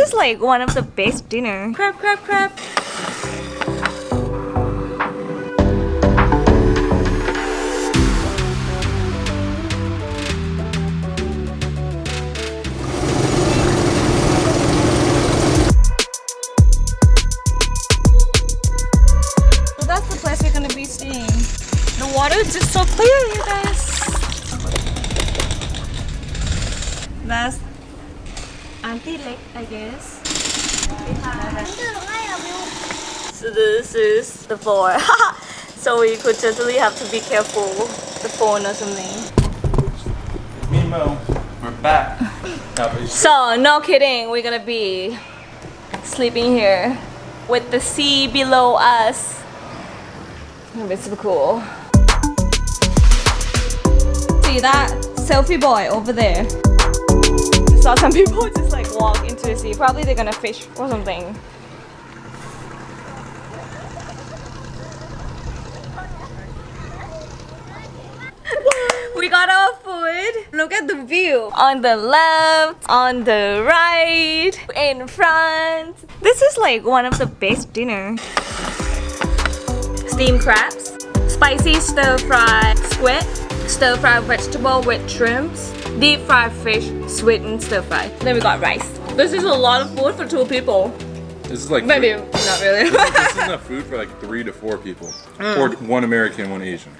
is like one of the best dinner. Crab, crab, crab. The water is just so clear, you guys. That's Auntie Lake, I guess. So this is the floor. so we could totally have to be careful the phone or something. Me and Mo, we're back. So no kidding, we're gonna be sleeping here with the sea below us. It'll be super cool. See that selfie boy over there? Saw some people just like walk into the sea. Probably they're gonna fish or something. we got our food. Look at the view. On the left, on the right, in front. This is like one of the best dinner. Steamed crabs, spicy stir-fried squid, stir fry vegetable with shrimps, deep fried fish, sweet and stir fry. Then we got rice. This is a lot of food for two people. This is like Maybe not really. this is enough food for like three to four people, mm. or one American, one Asian.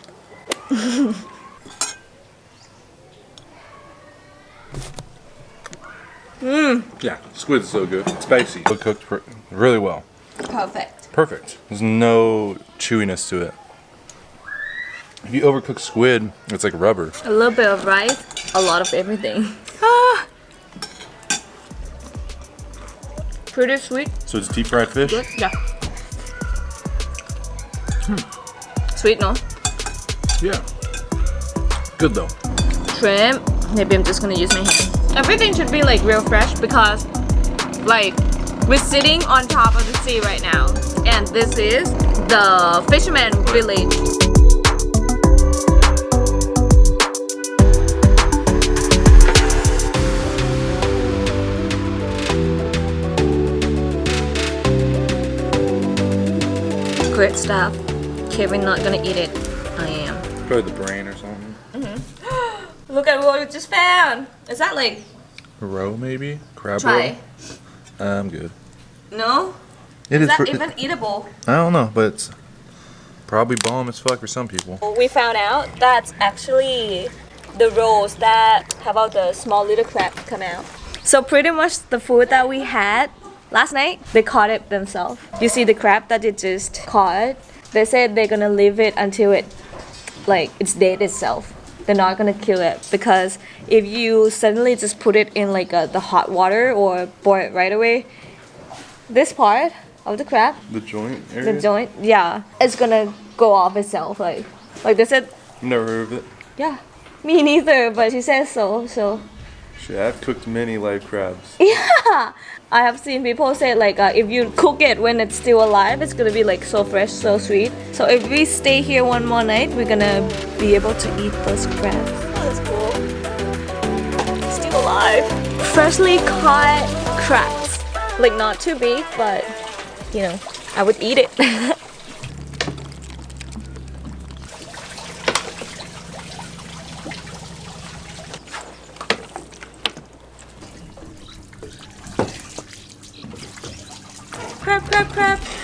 Mmm, Yeah, squid's so good, spicy, but cooked really well. perfect. Perfect. There's no chewiness to it. If you overcook squid, it's like rubber. A little bit of rice, a lot of everything. Ah. Pretty sweet. So it's deep fried fish. Good. Yeah. Sweet, no? Yeah. Good though. Shrimp. Maybe I'm just gonna use my hand. Everything should be like real fresh because like we're sitting on top of the sea right now. And this is the fisherman village. Great stuff. Kevin not gonna eat it. I am. Probably the brain or something. Mhm. Look at what we just found. Is that like Roe maybe? Crab try? roe? I'm good. No? It Is that for- even eatable? I don't know, but it's probably bomb as fuck for some people. We found out that's actually the rolls that have all the small little crab come out. So pretty much the food that we had last night, they caught it themselves. You see the crab that they just caught? They said they're gonna leave it until it like it's dead itself. They're not gonna kill it because if you suddenly just put it in like a, the hot water or boil it right away, this part of the crab The joint area? the joint yeah it's gonna go off itself like like they said never heard of it. yeah me neither but she says so so Shit, I've cooked many live crabs. yeah i have seen people say like uh, if you cook it when it's still alive it's gonna be like so fresh so sweet. So if we stay here one more night we're gonna be able to eat those crabs. Oh, that's cool. Still alive. Freshly caught crabs. Like not too big but you know i would eat it crab crab